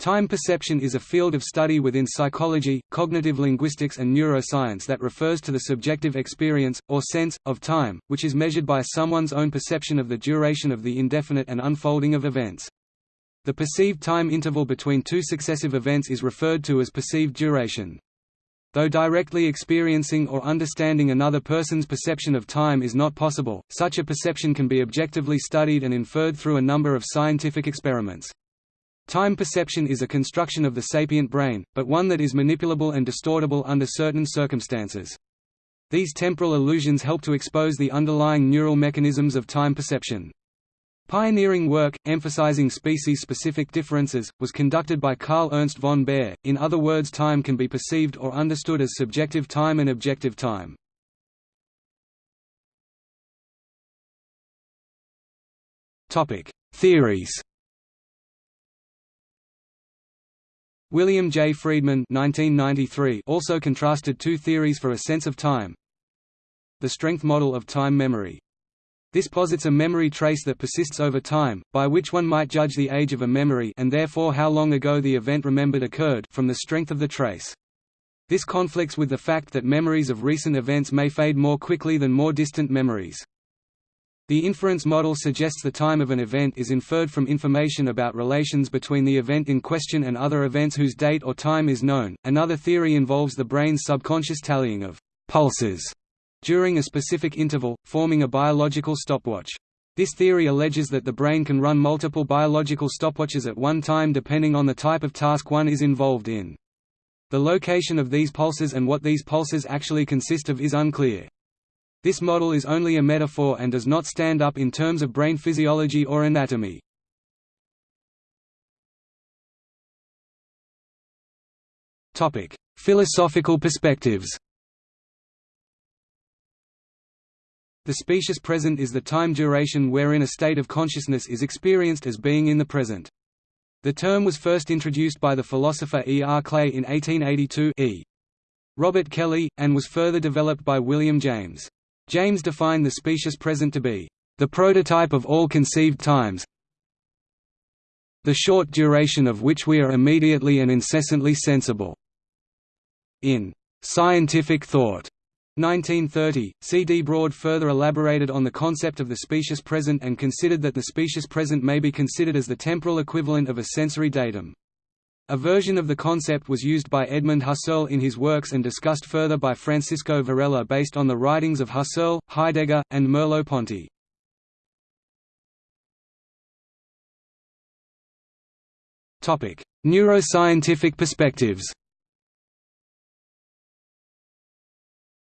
Time perception is a field of study within psychology, cognitive linguistics and neuroscience that refers to the subjective experience, or sense, of time, which is measured by someone's own perception of the duration of the indefinite and unfolding of events. The perceived time interval between two successive events is referred to as perceived duration. Though directly experiencing or understanding another person's perception of time is not possible, such a perception can be objectively studied and inferred through a number of scientific experiments. Time perception is a construction of the sapient brain, but one that is manipulable and distortable under certain circumstances. These temporal illusions help to expose the underlying neural mechanisms of time perception. Pioneering work, emphasizing species-specific differences, was conducted by Carl Ernst von Baer, in other words time can be perceived or understood as subjective time and objective time. Theories William J. Friedman 1993 also contrasted two theories for a sense of time. The strength model of time memory. This posits a memory trace that persists over time, by which one might judge the age of a memory and therefore how long ago the event remembered occurred from the strength of the trace. This conflicts with the fact that memories of recent events may fade more quickly than more distant memories. The inference model suggests the time of an event is inferred from information about relations between the event in question and other events whose date or time is known. Another theory involves the brain's subconscious tallying of pulses during a specific interval, forming a biological stopwatch. This theory alleges that the brain can run multiple biological stopwatches at one time depending on the type of task one is involved in. The location of these pulses and what these pulses actually consist of is unclear. This model is only a metaphor and does not stand up in terms of brain physiology or anatomy. Topic: Philosophical perspectives. The specious present is the time duration wherein a state of consciousness is experienced as being in the present. The term was first introduced by the philosopher E. R. Clay in 1882 e. Robert Kelly, and was further developed by William James. James defined the specious present to be the prototype of all conceived times the short duration of which we are immediately and incessantly sensible. In Scientific Thought 1930, C. D. Broad further elaborated on the concept of the specious present and considered that the specious present may be considered as the temporal equivalent of a sensory datum. A version of the concept was used by Edmund Husserl in his works and discussed further by Francisco Varela based on the writings of Husserl, Heidegger, and Merleau-Ponty. Neuroscientific perspectives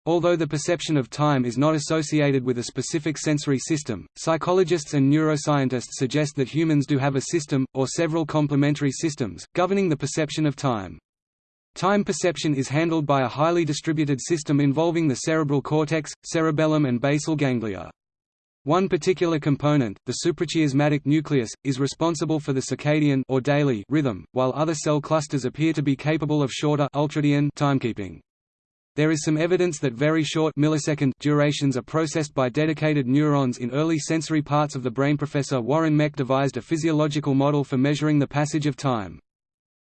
Although the perception of time is not associated with a specific sensory system, psychologists and neuroscientists suggest that humans do have a system, or several complementary systems, governing the perception of time. Time perception is handled by a highly distributed system involving the cerebral cortex, cerebellum and basal ganglia. One particular component, the suprachiasmatic nucleus, is responsible for the circadian or daily rhythm, while other cell clusters appear to be capable of shorter ultradian timekeeping. There is some evidence that very short millisecond durations are processed by dedicated neurons in early sensory parts of the brain. Professor Warren Meck devised a physiological model for measuring the passage of time.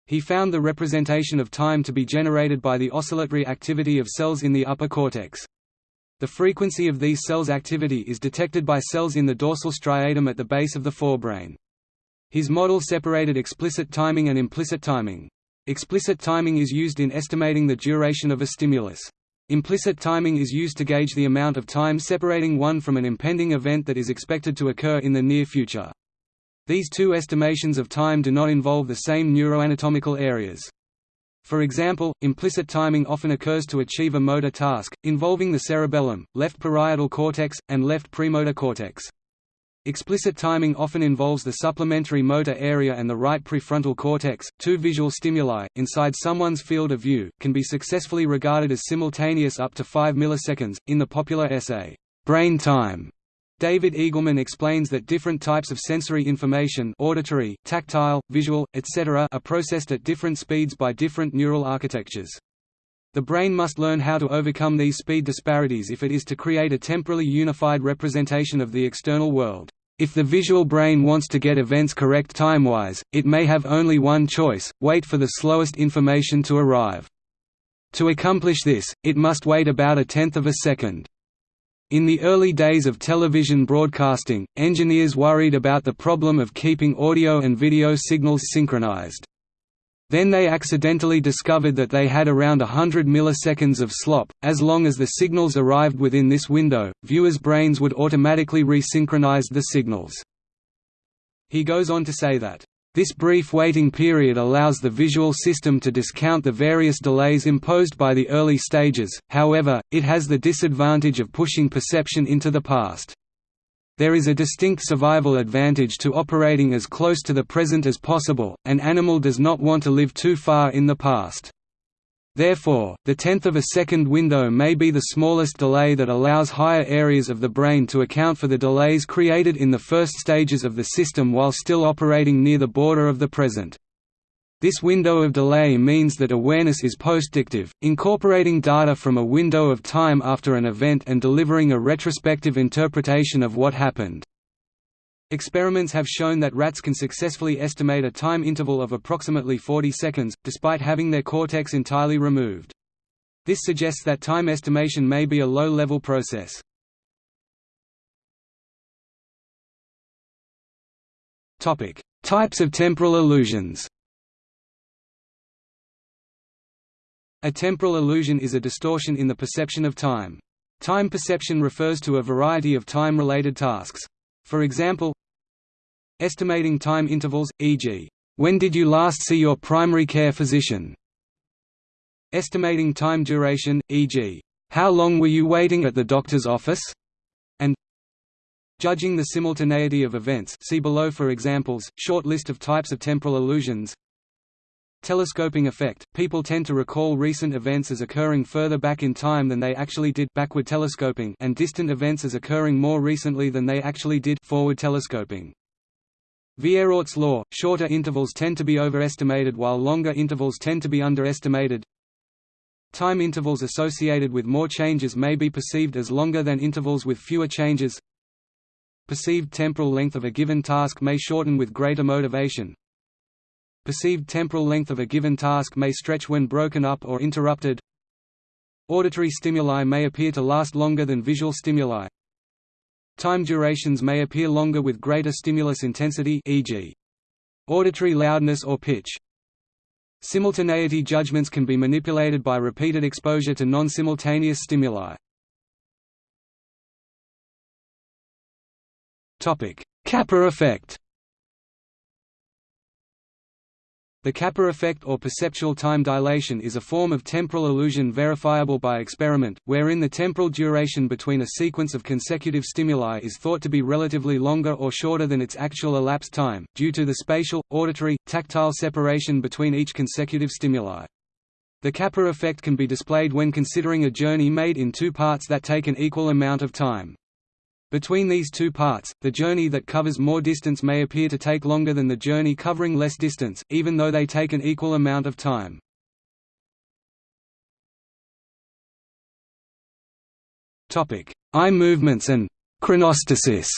He found the representation of time to be generated by the oscillatory activity of cells in the upper cortex. The frequency of these cells' activity is detected by cells in the dorsal striatum at the base of the forebrain. His model separated explicit timing and implicit timing. Explicit timing is used in estimating the duration of a stimulus. Implicit timing is used to gauge the amount of time separating one from an impending event that is expected to occur in the near future. These two estimations of time do not involve the same neuroanatomical areas. For example, implicit timing often occurs to achieve a motor task, involving the cerebellum, left parietal cortex, and left premotor cortex. Explicit timing often involves the supplementary motor area and the right prefrontal cortex. Two visual stimuli, inside someone's field of view, can be successfully regarded as simultaneous up to 5 milliseconds. In the popular essay, Brain Time, David Eagleman explains that different types of sensory information auditory, tactile, visual, etc. are processed at different speeds by different neural architectures. The brain must learn how to overcome these speed disparities if it is to create a temporally unified representation of the external world. If the visual brain wants to get events correct time-wise, it may have only one choice, wait for the slowest information to arrive. To accomplish this, it must wait about a tenth of a second. In the early days of television broadcasting, engineers worried about the problem of keeping audio and video signals synchronized. Then they accidentally discovered that they had around hundred milliseconds of slop. As long as the signals arrived within this window, viewers' brains would automatically resynchronize the signals. He goes on to say that, this brief waiting period allows the visual system to discount the various delays imposed by the early stages, however, it has the disadvantage of pushing perception into the past. There is a distinct survival advantage to operating as close to the present as possible, an animal does not want to live too far in the past. Therefore, the tenth of a second window may be the smallest delay that allows higher areas of the brain to account for the delays created in the first stages of the system while still operating near the border of the present. This window of delay means that awareness is postdictive, incorporating data from a window of time after an event and delivering a retrospective interpretation of what happened. Experiments have shown that rats can successfully estimate a time interval of approximately 40 seconds, despite having their cortex entirely removed. This suggests that time estimation may be a low-level process. Types of temporal illusions A temporal illusion is a distortion in the perception of time. Time perception refers to a variety of time-related tasks. For example, estimating time intervals, e.g., when did you last see your primary care physician? Estimating time duration, e.g., how long were you waiting at the doctor's office? And judging the simultaneity of events see below for examples, short list of types of temporal illusions Telescoping effect – People tend to recall recent events as occurring further back in time than they actually did backward telescoping and distant events as occurring more recently than they actually did forward telescoping. Vierordt's law – Shorter intervals tend to be overestimated while longer intervals tend to be underestimated. Time intervals associated with more changes may be perceived as longer than intervals with fewer changes. Perceived temporal length of a given task may shorten with greater motivation, Perceived temporal length of a given task may stretch when broken up or interrupted. Auditory stimuli may appear to last longer than visual stimuli. Time durations may appear longer with greater stimulus intensity e.g. auditory loudness or pitch. Simultaneity judgments can be manipulated by repeated exposure to non-simultaneous stimuli. Topic: Kappa effect The Kappa effect or perceptual time dilation is a form of temporal illusion verifiable by experiment, wherein the temporal duration between a sequence of consecutive stimuli is thought to be relatively longer or shorter than its actual elapsed time, due to the spatial, auditory, tactile separation between each consecutive stimuli. The Kappa effect can be displayed when considering a journey made in two parts that take an equal amount of time. Between these two parts, the journey that covers more distance may appear to take longer than the journey covering less distance, even though they take an equal amount of time. Eye movements and chronostasis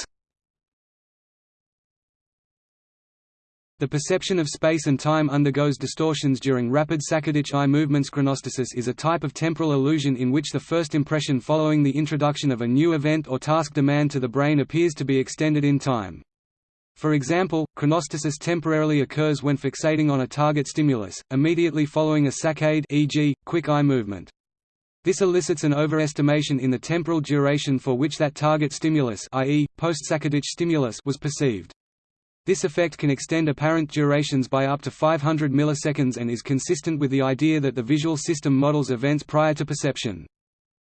The perception of space and time undergoes distortions during rapid saccadic eye movements. Chronostasis is a type of temporal illusion in which the first impression following the introduction of a new event or task demand to the brain appears to be extended in time. For example, chronostasis temporarily occurs when fixating on a target stimulus, immediately following a saccade e.g., quick eye movement. This elicits an overestimation in the temporal duration for which that target stimulus i.e., post-saccadic stimulus was perceived. This effect can extend apparent durations by up to 500 milliseconds and is consistent with the idea that the visual system models events prior to perception.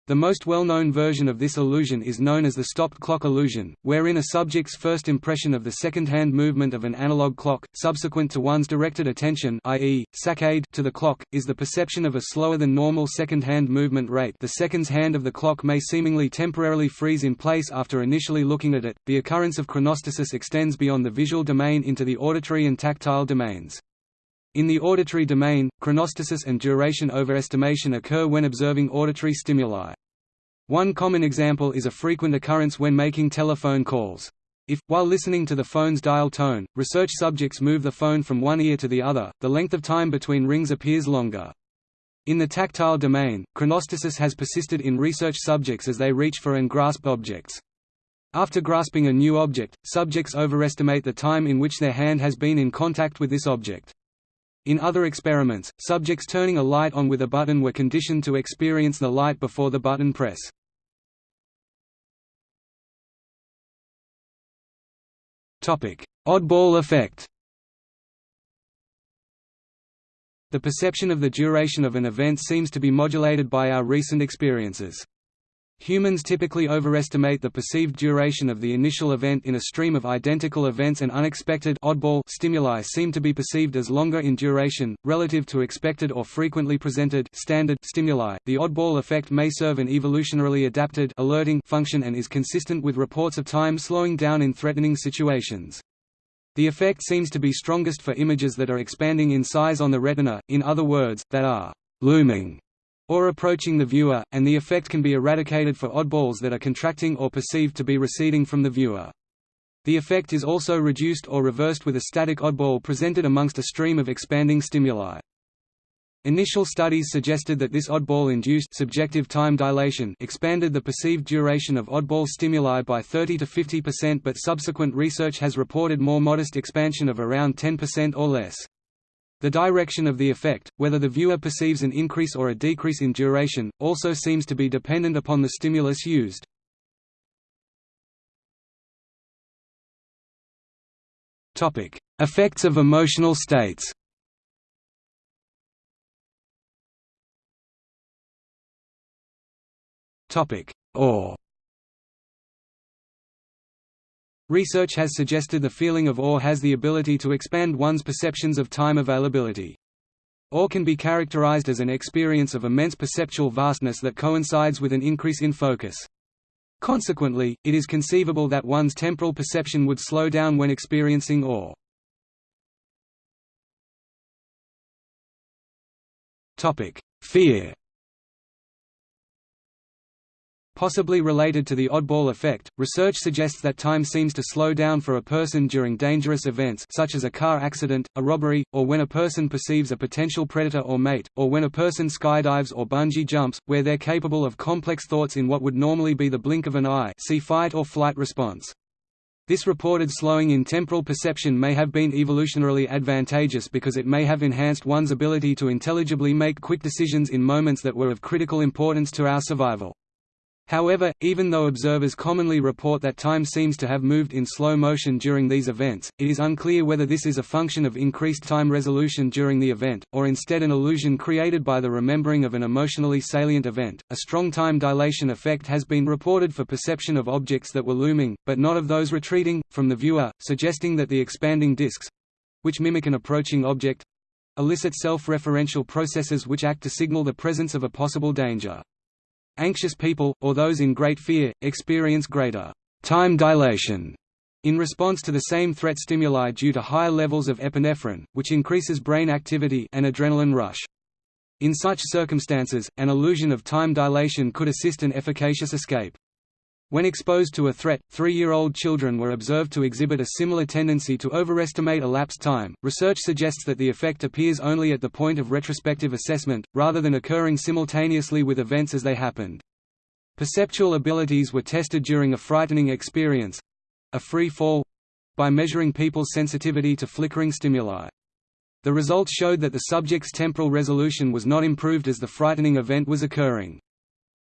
The most well-known version of this illusion is known as the stopped clock illusion, wherein a subject's first impression of the second-hand movement of an analog clock, subsequent to one's directed attention i.e., saccade to the clock, is the perception of a slower than normal second-hand movement rate the seconds hand of the clock may seemingly temporarily freeze in place after initially looking at it. The occurrence of chronostasis extends beyond the visual domain into the auditory and tactile domains. In the auditory domain, chronostasis and duration overestimation occur when observing auditory stimuli. One common example is a frequent occurrence when making telephone calls. If, while listening to the phone's dial tone, research subjects move the phone from one ear to the other, the length of time between rings appears longer. In the tactile domain, chronostasis has persisted in research subjects as they reach for and grasp objects. After grasping a new object, subjects overestimate the time in which their hand has been in contact with this object. In other experiments, subjects turning a light on with a button were conditioned to experience the light before the button press. Oddball effect The perception of the duration of an event seems to be modulated by our recent experiences. Humans typically overestimate the perceived duration of the initial event in a stream of identical events and unexpected oddball stimuli seem to be perceived as longer in duration, relative to expected or frequently presented standard stimuli. The oddball effect may serve an evolutionarily adapted alerting function and is consistent with reports of time slowing down in threatening situations. The effect seems to be strongest for images that are expanding in size on the retina, in other words, that are looming or approaching the viewer, and the effect can be eradicated for oddballs that are contracting or perceived to be receding from the viewer. The effect is also reduced or reversed with a static oddball presented amongst a stream of expanding stimuli. Initial studies suggested that this oddball-induced subjective time dilation expanded the perceived duration of oddball stimuli by 30 to 50% but subsequent research has reported more modest expansion of around 10% or less. The direction of the effect, whether the viewer perceives an increase or a decrease in duration, also seems to be dependent upon the stimulus used. Effects of emotional states Awe Research has suggested the feeling of awe has the ability to expand one's perceptions of time availability. Awe can be characterized as an experience of immense perceptual vastness that coincides with an increase in focus. Consequently, it is conceivable that one's temporal perception would slow down when experiencing awe. Fear Possibly related to the oddball effect, research suggests that time seems to slow down for a person during dangerous events such as a car accident, a robbery, or when a person perceives a potential predator or mate, or when a person skydives or bungee jumps, where they're capable of complex thoughts in what would normally be the blink of an eye see fight or flight response. This reported slowing in temporal perception may have been evolutionarily advantageous because it may have enhanced one's ability to intelligibly make quick decisions in moments that were of critical importance to our survival. However, even though observers commonly report that time seems to have moved in slow motion during these events, it is unclear whether this is a function of increased time resolution during the event, or instead an illusion created by the remembering of an emotionally salient event. A strong time dilation effect has been reported for perception of objects that were looming, but not of those retreating, from the viewer, suggesting that the expanding disks which mimic an approaching object elicit self-referential processes which act to signal the presence of a possible danger. Anxious people, or those in great fear, experience greater time dilation in response to the same threat stimuli due to higher levels of epinephrine, which increases brain activity and adrenaline rush. In such circumstances, an illusion of time dilation could assist an efficacious escape. When exposed to a threat, three-year-old children were observed to exhibit a similar tendency to overestimate elapsed time. Research suggests that the effect appears only at the point of retrospective assessment, rather than occurring simultaneously with events as they happened. Perceptual abilities were tested during a frightening experience a free fall by measuring people's sensitivity to flickering stimuli. The results showed that the subject's temporal resolution was not improved as the frightening event was occurring.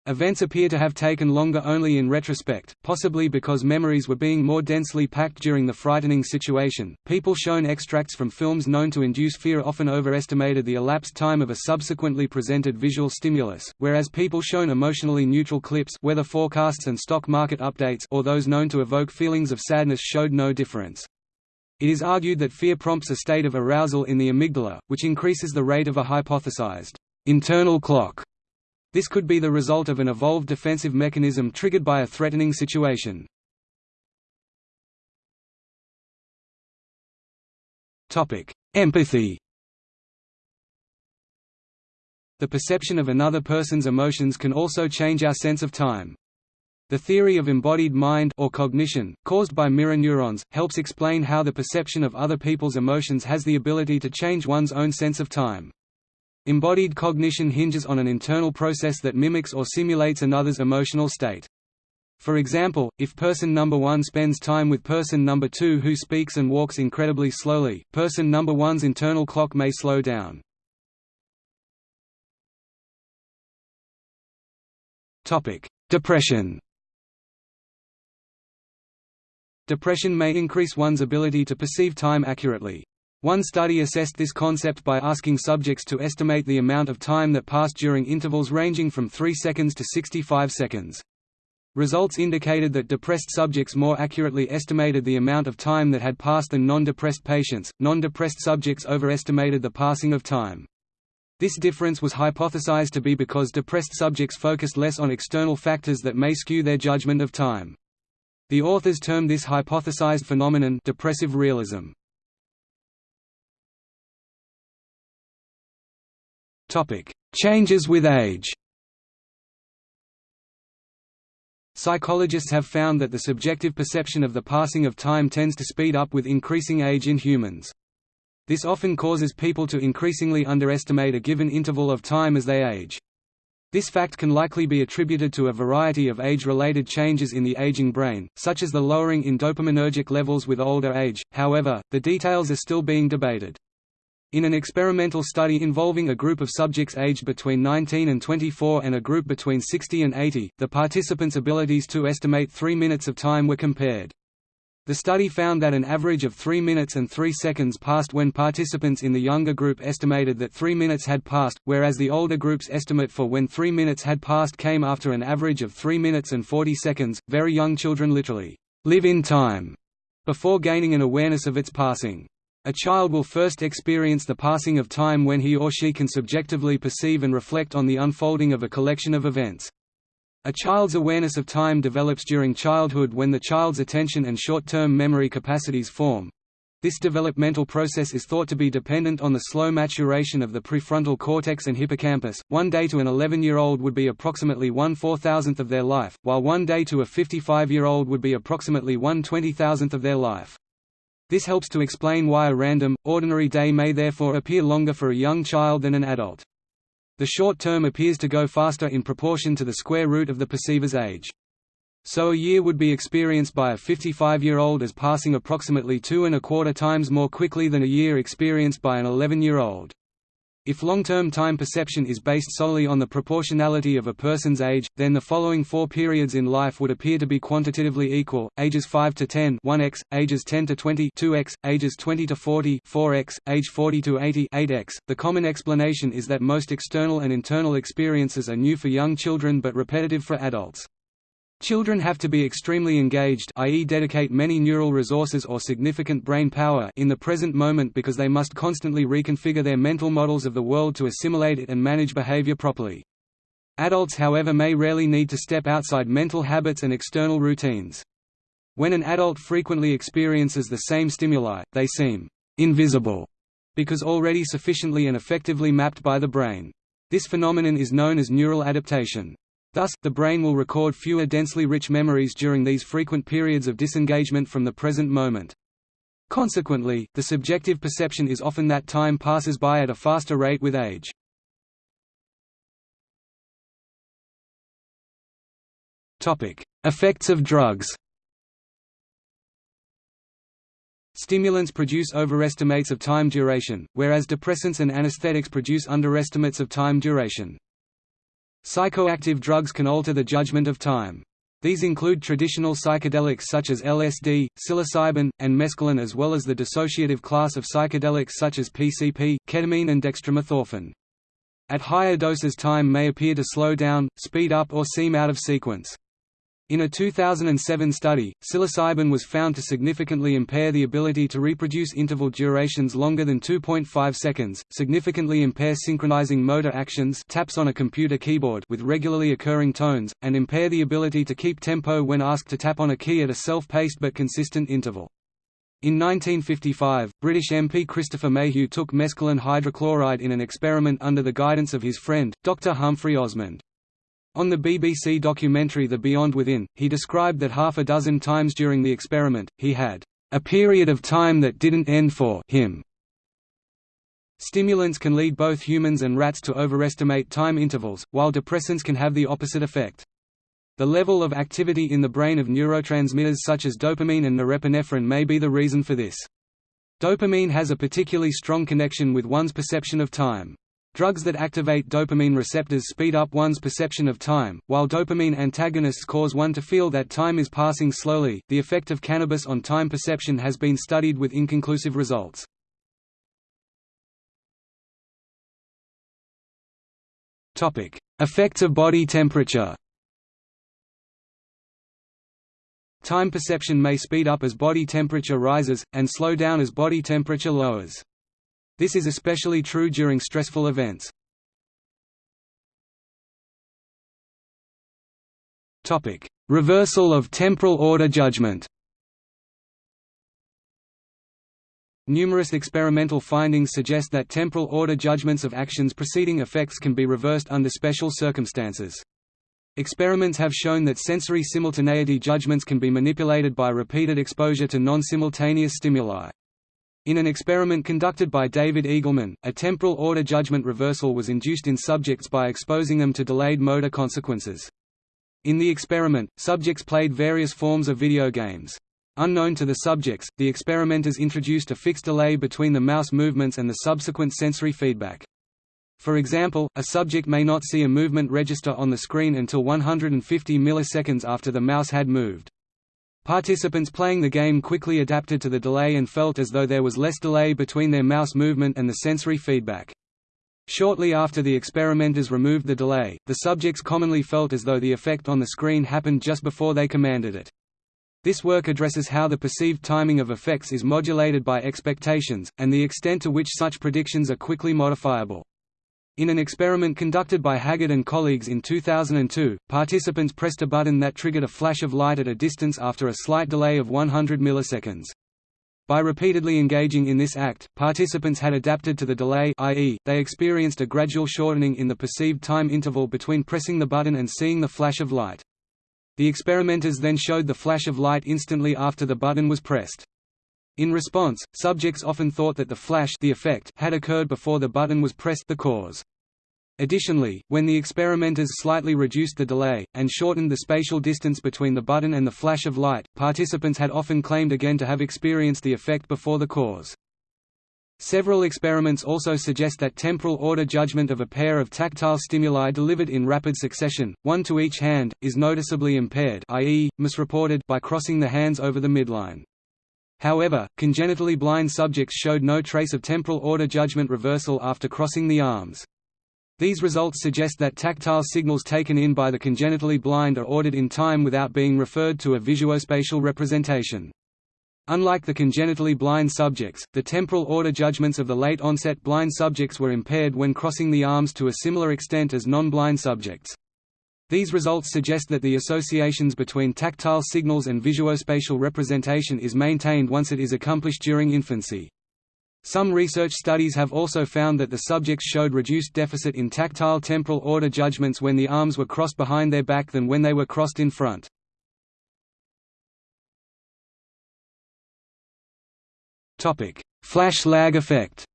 Events appear to have taken longer only in retrospect, possibly because memories were being more densely packed during the frightening situation. People shown extracts from films known to induce fear often overestimated the elapsed time of a subsequently presented visual stimulus, whereas people shown emotionally neutral clips, weather forecasts and stock market updates, or those known to evoke feelings of sadness showed no difference. It is argued that fear prompts a state of arousal in the amygdala, which increases the rate of a hypothesized internal clock this could be the result of an evolved defensive mechanism triggered by a threatening situation. Empathy The perception of another person's emotions can also change our sense of time. The theory of embodied mind or cognition, caused by mirror neurons, helps explain how the perception of other people's emotions has the ability to change one's own sense of time. Embodied cognition hinges on an internal process that mimics or simulates another's emotional state. For example, if person number 1 spends time with person number 2 who speaks and walks incredibly slowly, person number 1's internal clock may slow down. Depression Depression may increase one's ability to perceive time accurately. One study assessed this concept by asking subjects to estimate the amount of time that passed during intervals ranging from 3 seconds to 65 seconds. Results indicated that depressed subjects more accurately estimated the amount of time that had passed than non-depressed patients. Non-depressed subjects overestimated the passing of time. This difference was hypothesized to be because depressed subjects focused less on external factors that may skew their judgment of time. The authors termed this hypothesized phenomenon depressive realism. Changes with age. Psychologists have found that the subjective perception of the passing of time tends to speed up with increasing age in humans. This often causes people to increasingly underestimate a given interval of time as they age. This fact can likely be attributed to a variety of age-related changes in the aging brain, such as the lowering in dopaminergic levels with older age, however, the details are still being debated. In an experimental study involving a group of subjects aged between 19 and 24 and a group between 60 and 80, the participants' abilities to estimate three minutes of time were compared. The study found that an average of 3 minutes and 3 seconds passed when participants in the younger group estimated that 3 minutes had passed, whereas the older group's estimate for when 3 minutes had passed came after an average of 3 minutes and 40 seconds. Very young children literally live in time before gaining an awareness of its passing. A child will first experience the passing of time when he or she can subjectively perceive and reflect on the unfolding of a collection of events. A child's awareness of time develops during childhood when the child's attention and short-term memory capacities form. This developmental process is thought to be dependent on the slow maturation of the prefrontal cortex and hippocampus. One day to an 11-year-old would be approximately one four-thousandth of their life, while one day to a 55-year-old would be approximately one twenty-thousandth of their life. This helps to explain why a random, ordinary day may therefore appear longer for a young child than an adult. The short term appears to go faster in proportion to the square root of the perceiver's age. So a year would be experienced by a 55-year-old as passing approximately two and a quarter times more quickly than a year experienced by an 11-year-old. If long-term time perception is based solely on the proportionality of a person's age, then the following four periods in life would appear to be quantitatively equal, ages 5 to 10 1x, ages 10 to 20 2x, ages 20 to 40 4x, age 40 to 80 8x. The common explanation is that most external and internal experiences are new for young children but repetitive for adults. Children have to be extremely engaged i.e. dedicate many neural resources or significant brain power in the present moment because they must constantly reconfigure their mental models of the world to assimilate it and manage behavior properly. Adults however may rarely need to step outside mental habits and external routines. When an adult frequently experiences the same stimuli, they seem «invisible» because already sufficiently and effectively mapped by the brain. This phenomenon is known as neural adaptation. Thus, the brain will record fewer densely rich memories during these frequent periods of disengagement from the present moment. Consequently, the subjective perception is often that time passes by at a faster rate with age. Effects of drugs Stimulants produce overestimates of time duration, whereas depressants and anesthetics produce underestimates of time duration. Psychoactive drugs can alter the judgment of time. These include traditional psychedelics such as LSD, psilocybin, and mescaline as well as the dissociative class of psychedelics such as PCP, ketamine and dextromethorphan. At higher doses time may appear to slow down, speed up or seem out of sequence. In a 2007 study, psilocybin was found to significantly impair the ability to reproduce interval durations longer than 2.5 seconds, significantly impair synchronizing motor actions taps on a computer keyboard with regularly occurring tones, and impair the ability to keep tempo when asked to tap on a key at a self-paced but consistent interval. In 1955, British MP Christopher Mayhew took mescaline hydrochloride in an experiment under the guidance of his friend, Dr. Humphrey Osmond. On the BBC documentary The Beyond Within, he described that half a dozen times during the experiment, he had a period of time that didn't end for him. Stimulants can lead both humans and rats to overestimate time intervals, while depressants can have the opposite effect. The level of activity in the brain of neurotransmitters such as dopamine and norepinephrine may be the reason for this. Dopamine has a particularly strong connection with one's perception of time. Drugs that activate dopamine receptors speed up one's perception of time, while dopamine antagonists cause one to feel that time is passing slowly. The effect of cannabis on time perception has been studied with inconclusive results. Topic: Effects of body temperature. Time perception may speed up as body temperature rises, and slow down as body temperature lowers. This is especially true during stressful events. Topic: Reversal of temporal order judgment. Numerous experimental findings suggest that temporal order judgments of actions preceding effects can be reversed under special circumstances. Experiments have shown that sensory simultaneity judgments can be manipulated by repeated exposure to non-simultaneous stimuli. In an experiment conducted by David Eagleman, a temporal order judgment reversal was induced in subjects by exposing them to delayed motor consequences. In the experiment, subjects played various forms of video games. Unknown to the subjects, the experimenters introduced a fixed delay between the mouse movements and the subsequent sensory feedback. For example, a subject may not see a movement register on the screen until 150 milliseconds after the mouse had moved. Participants playing the game quickly adapted to the delay and felt as though there was less delay between their mouse movement and the sensory feedback. Shortly after the experimenters removed the delay, the subjects commonly felt as though the effect on the screen happened just before they commanded it. This work addresses how the perceived timing of effects is modulated by expectations, and the extent to which such predictions are quickly modifiable. In an experiment conducted by Haggard and colleagues in 2002, participants pressed a button that triggered a flash of light at a distance after a slight delay of 100 milliseconds. By repeatedly engaging in this act, participants had adapted to the delay i.e., they experienced a gradual shortening in the perceived time interval between pressing the button and seeing the flash of light. The experimenters then showed the flash of light instantly after the button was pressed. In response, subjects often thought that the flash the effect had occurred before the button was pressed the cause. Additionally, when the experimenters slightly reduced the delay, and shortened the spatial distance between the button and the flash of light, participants had often claimed again to have experienced the effect before the cause. Several experiments also suggest that temporal order judgment of a pair of tactile stimuli delivered in rapid succession, one to each hand, is noticeably impaired i.e., misreported by crossing the hands over the midline. However, congenitally blind subjects showed no trace of temporal order judgment reversal after crossing the arms. These results suggest that tactile signals taken in by the congenitally blind are ordered in time without being referred to a visuospatial representation. Unlike the congenitally blind subjects, the temporal order judgments of the late-onset blind subjects were impaired when crossing the arms to a similar extent as non-blind subjects. These results suggest that the associations between tactile signals and visuospatial representation is maintained once it is accomplished during infancy. Some research studies have also found that the subjects showed reduced deficit in tactile temporal order judgments when the arms were crossed behind their back than when they were crossed in front. Flash lag effect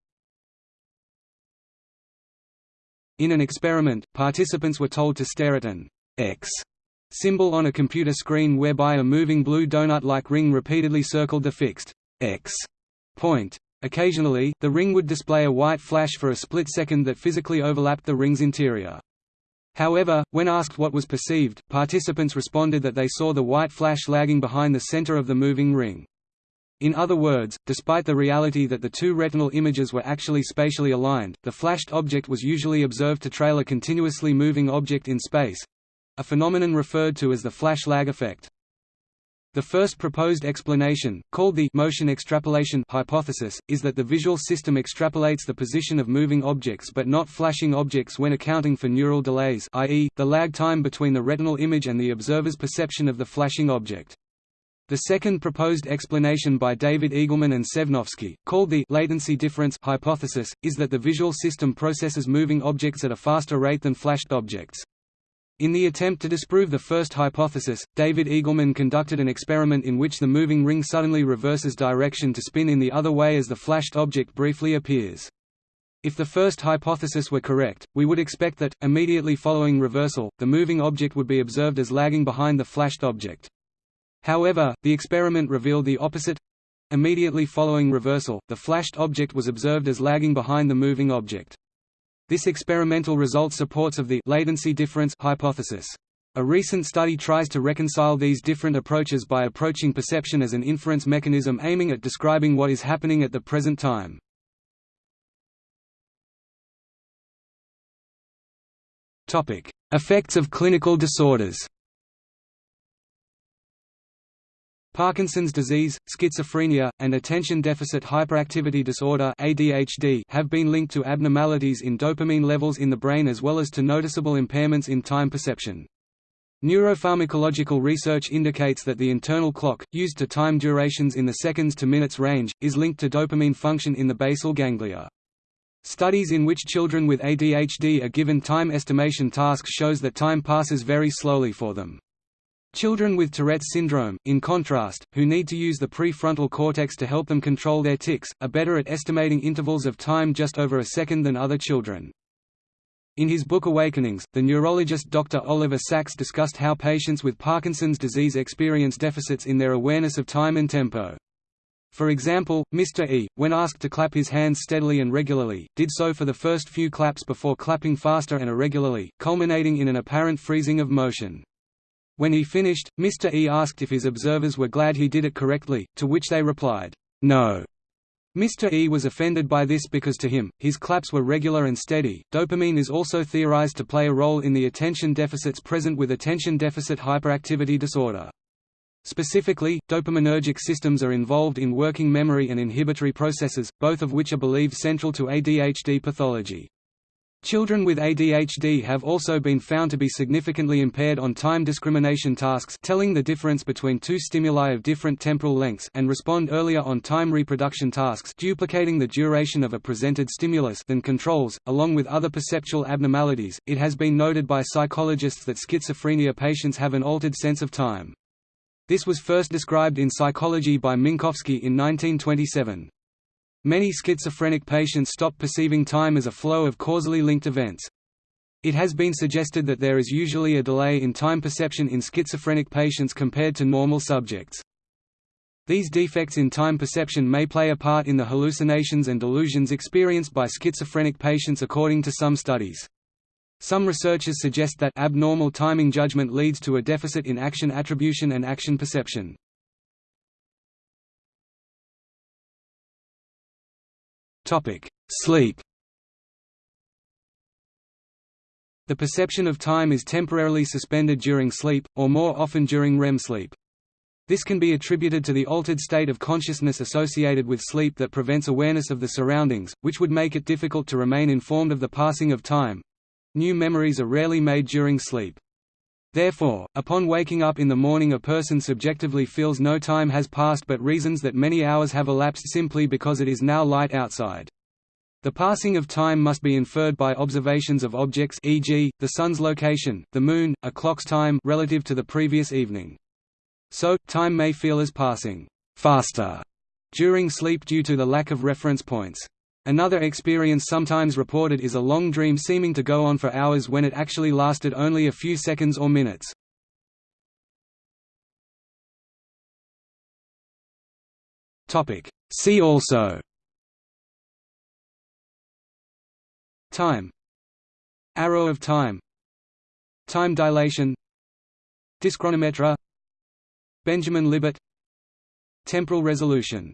In an experiment, participants were told to stare at an X symbol on a computer screen whereby a moving blue donut-like ring repeatedly circled the fixed X point. Occasionally, the ring would display a white flash for a split second that physically overlapped the ring's interior. However, when asked what was perceived, participants responded that they saw the white flash lagging behind the center of the moving ring. In other words, despite the reality that the two retinal images were actually spatially aligned, the flashed object was usually observed to trail a continuously moving object in space—a phenomenon referred to as the flash lag effect. The first proposed explanation, called the motion extrapolation hypothesis, is that the visual system extrapolates the position of moving objects but not flashing objects when accounting for neural delays i.e., the lag time between the retinal image and the observer's perception of the flashing object. The second proposed explanation by David Eagleman and Sejnowski, called the latency difference hypothesis, is that the visual system processes moving objects at a faster rate than flashed objects. In the attempt to disprove the first hypothesis, David Eagleman conducted an experiment in which the moving ring suddenly reverses direction to spin in the other way as the flashed object briefly appears. If the first hypothesis were correct, we would expect that, immediately following reversal, the moving object would be observed as lagging behind the flashed object. However, the experiment revealed the opposite. Immediately following reversal, the flashed object was observed as lagging behind the moving object. This experimental result supports of the latency difference hypothesis. A recent study tries to reconcile these different approaches by approaching perception as an inference mechanism aiming at describing what is happening at the present time. Effects of clinical disorders. Parkinson's disease, schizophrenia, and attention deficit hyperactivity disorder (ADHD) have been linked to abnormalities in dopamine levels in the brain as well as to noticeable impairments in time perception. Neuropharmacological research indicates that the internal clock, used to time durations in the seconds to minutes range, is linked to dopamine function in the basal ganglia. Studies in which children with ADHD are given time estimation tasks shows that time passes very slowly for them. Children with Tourette's syndrome, in contrast, who need to use the prefrontal cortex to help them control their tics, are better at estimating intervals of time just over a second than other children. In his book Awakenings, the neurologist Dr. Oliver Sacks discussed how patients with Parkinson's disease experience deficits in their awareness of time and tempo. For example, Mr. E, when asked to clap his hands steadily and regularly, did so for the first few claps before clapping faster and irregularly, culminating in an apparent freezing of motion. When he finished, Mr. E asked if his observers were glad he did it correctly, to which they replied, no. Mr. E was offended by this because to him, his claps were regular and steady. Dopamine is also theorized to play a role in the attention deficits present with attention deficit hyperactivity disorder. Specifically, dopaminergic systems are involved in working memory and inhibitory processes, both of which are believed central to ADHD pathology. Children with ADHD have also been found to be significantly impaired on time discrimination tasks telling the difference between two stimuli of different temporal lengths and respond earlier on time reproduction tasks duplicating the duration of a presented stimulus than controls, along with other perceptual abnormalities. It has been noted by psychologists that schizophrenia patients have an altered sense of time. This was first described in psychology by Minkowski in 1927. Many schizophrenic patients stop perceiving time as a flow of causally linked events. It has been suggested that there is usually a delay in time perception in schizophrenic patients compared to normal subjects. These defects in time perception may play a part in the hallucinations and delusions experienced by schizophrenic patients according to some studies. Some researchers suggest that abnormal timing judgment leads to a deficit in action attribution and action perception. Sleep The perception of time is temporarily suspended during sleep, or more often during REM sleep. This can be attributed to the altered state of consciousness associated with sleep that prevents awareness of the surroundings, which would make it difficult to remain informed of the passing of time, New memories are rarely made during sleep. Therefore, upon waking up in the morning a person subjectively feels no time has passed but reasons that many hours have elapsed simply because it is now light outside. The passing of time must be inferred by observations of objects e.g., the sun's location, the moon, a clock's time relative to the previous evening. So, time may feel as passing faster during sleep due to the lack of reference points. Another experience sometimes reported is a long dream seeming to go on for hours when it actually lasted only a few seconds or minutes. See also. Time. Arrow of time. Time dilation. Dyschronometria Benjamin Libet. Temporal resolution